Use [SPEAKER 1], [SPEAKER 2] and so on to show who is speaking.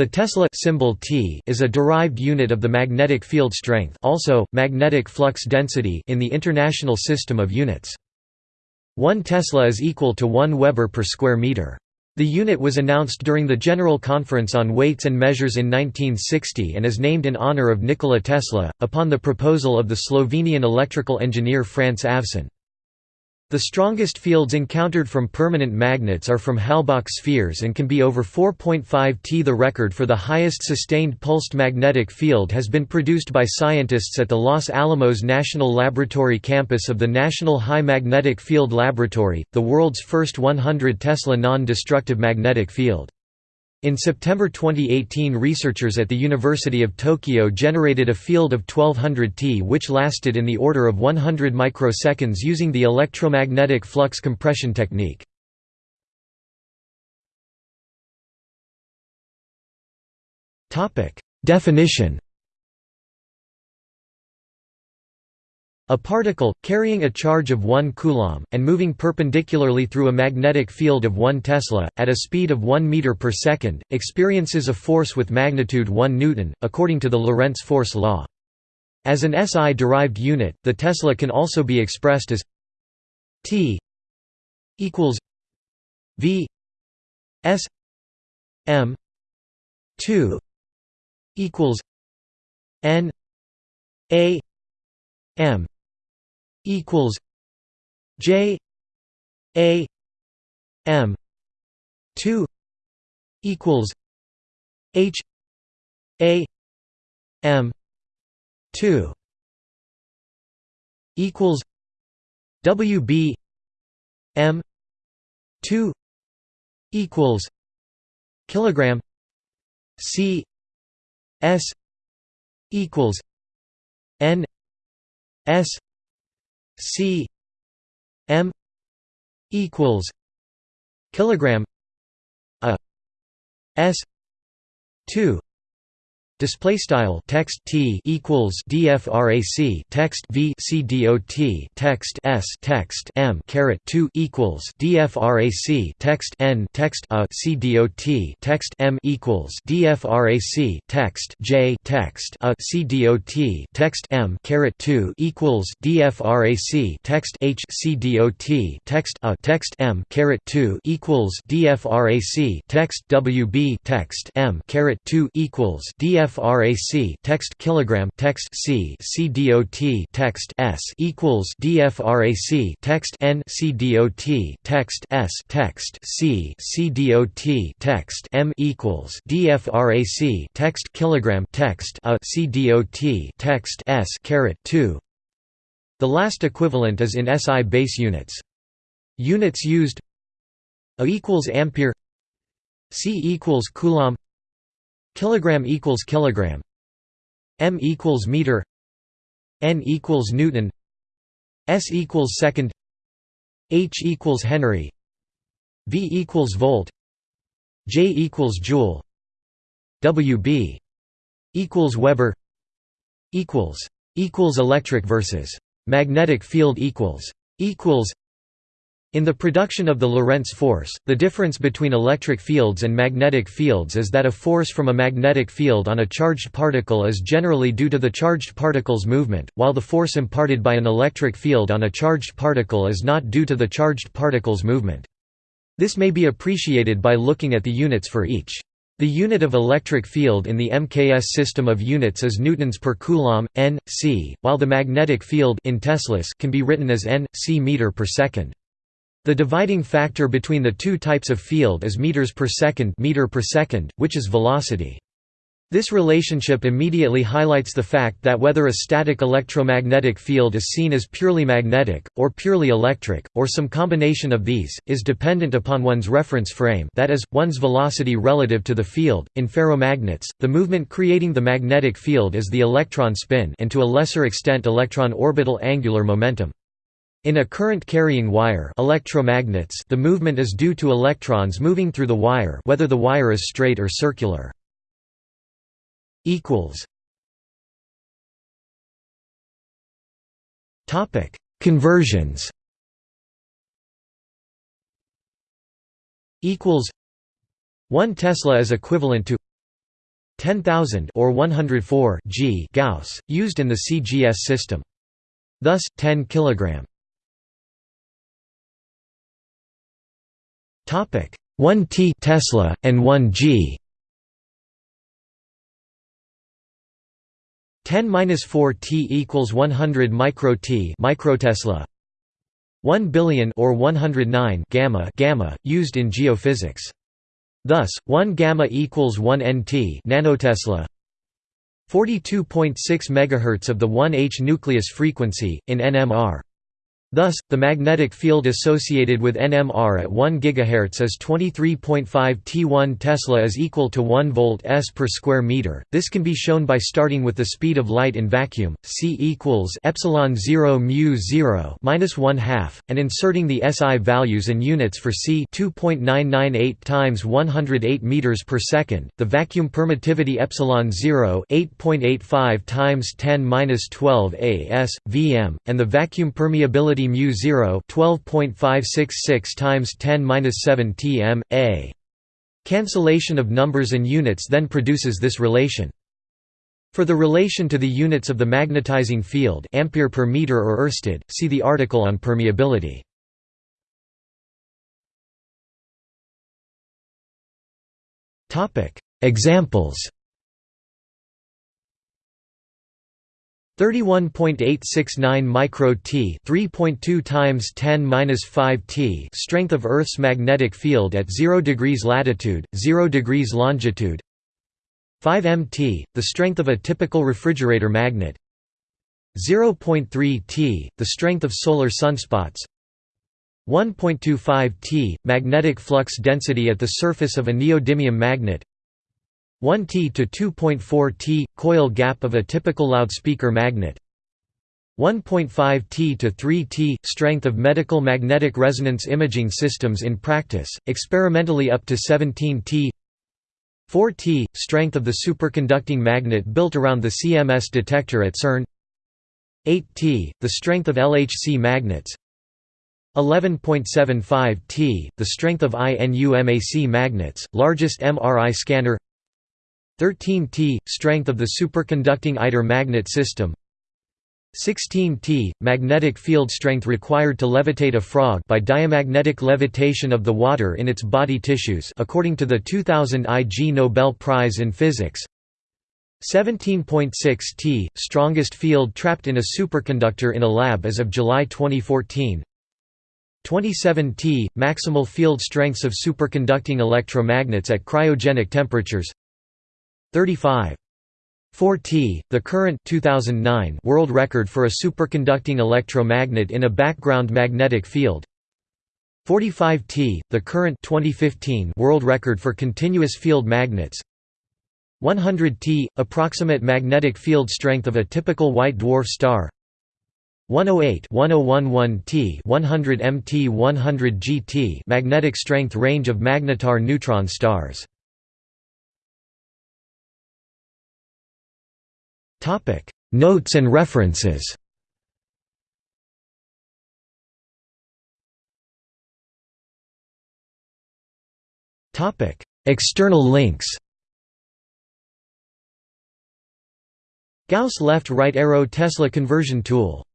[SPEAKER 1] The Tesla symbol T is a derived unit of the magnetic field strength also, magnetic flux density in the International System of Units. 1 Tesla is equal to 1 Weber per square meter. The unit was announced during the General Conference on Weights and Measures in 1960 and is named in honor of Nikola Tesla, upon the proposal of the Slovenian electrical engineer France Avčin. The strongest fields encountered from permanent magnets are from Halbach spheres and can be over 4.5 T. The record for the highest sustained pulsed magnetic field has been produced by scientists at the Los Alamos National Laboratory campus of the National High Magnetic Field Laboratory, the world's first 100 Tesla non-destructive magnetic field. In September 2018 researchers at the University of Tokyo generated a field of 1200 T which lasted in the order of 100 microseconds using the electromagnetic flux compression technique. Definition A particle, carrying a charge of 1 coulomb, and moving perpendicularly through a magnetic field of 1 tesla, at a speed of 1 meter per second, experiences a force with magnitude 1 newton, according to the Lorentz force law. As an SI-derived unit, the tesla can also be expressed as T equals V S M 2 equals N A M equals J A M two equals H A M two equals W B M two equals kilogram C S equals N S C M equals kilogram a S two Display style text T equals DFRAC text V C dot text S text M caret two equals DFRAC text N text A C dot text M equals DFRAC text J text A C dot text M caret two equals DFRAC text H C dot text A text M caret two equals DFRAC text WB text M caret two equals DF DFRAC text kilogram text C C dot text S equals DFRAC text N C dot text S text C C dot text M equals DFRAC text kilogram text A C dot text S caret 2 The last equivalent is in SI base units. Units used A equals ampere C equals coulomb Kilogram equals kilogram. M equals meter. N equals Newton. S equals second. H equals Henry. V equals volt. J equals joule. WB equals Weber. Equals equals electric versus magnetic field equals equals in the production of the Lorentz force, the difference between electric fields and magnetic fields is that a force from a magnetic field on a charged particle is generally due to the charged particle's movement, while the force imparted by an electric field on a charged particle is not due to the charged particle's movement. This may be appreciated by looking at the units for each. The unit of electric field in the MKS system of units is newtons per coulomb, n, c, while the magnetic field in teslas can be written as n, c meter per second. The dividing factor between the two types of field is meters per second, meter per second which is velocity. This relationship immediately highlights the fact that whether a static electromagnetic field is seen as purely magnetic, or purely electric, or some combination of these, is dependent upon one's reference frame that is, one's velocity relative to the field. In ferromagnets, the movement creating the magnetic field is the electron spin and to a lesser extent electron orbital angular momentum. In a current-carrying wire electromagnets, the movement is due to electrons moving through the wire whether the wire is straight or circular. Conversions equals 1 Tesla is equivalent to 10,000 or 104 g Gauss, used in the CGS system. Thus, 10 kg. 1 t Tesla, and 1 g. 10-4 t equals 100 micro t microtesla 1 billion or 109 gamma gamma used in geophysics. Thus 1 gamma equals 1 nt nanotesla 42.6 megahertz of the 1h nucleus frequency in nmr Thus, the magnetic field associated with NMR at 1 GHz is 23.5 T1 Tesla is equal to 1 volt s per square meter. This can be shown by starting with the speed of light in vacuum, c equals epsilon 0 mu 0 minus 1 half, and inserting the SI values and units for c 2.998 times 108 meters per second. The vacuum permittivity epsilon 0 8.85 times 10 minus 12 as vm, and the vacuum permeability mu 0 12.566 times 10 7 tm a. Cancellation of numbers and units then produces this relation. For the relation to the units of the magnetizing field ampere per meter or oersted, see the article on permeability. Examples 31.869 micro T 3.2 times 10 minus 5 T strength of Earth's magnetic field at 0 degrees latitude 0 degrees longitude. 5 mt the strength of a typical refrigerator magnet. 0.3 T the strength of solar sunspots. 1.25 T magnetic flux density at the surface of a neodymium magnet 1 T to 2.4 T – coil gap of a typical loudspeaker magnet. 1.5 T to 3 T – strength of medical magnetic resonance imaging systems in practice, experimentally up to 17 T. 4 T – strength of the superconducting magnet built around the CMS detector at CERN 8 T – the strength of LHC magnets. 11.75 T – the strength of INUMAC magnets, largest MRI scanner 13 T – strength of the superconducting ITER magnet system. 16 T – magnetic field strength required to levitate a frog by diamagnetic levitation of the water in its body tissues according to the 2000 IG Nobel Prize in Physics. 17.6 T – strongest field trapped in a superconductor in a lab as of July 2014 27 T – maximal field strengths of superconducting electromagnets at cryogenic temperatures 35. 4 T, the current 2009 world record for a superconducting electromagnet in a background magnetic field. 45 T, the current 2015 world record for continuous field magnets. 100 T, approximate magnetic field strength of a typical white dwarf star. 108 1011 T 100 MT 100 GT magnetic strength range of magnetar neutron stars Topic: Notes and references. Topic: External links. Gauss left right arrow Tesla conversion tool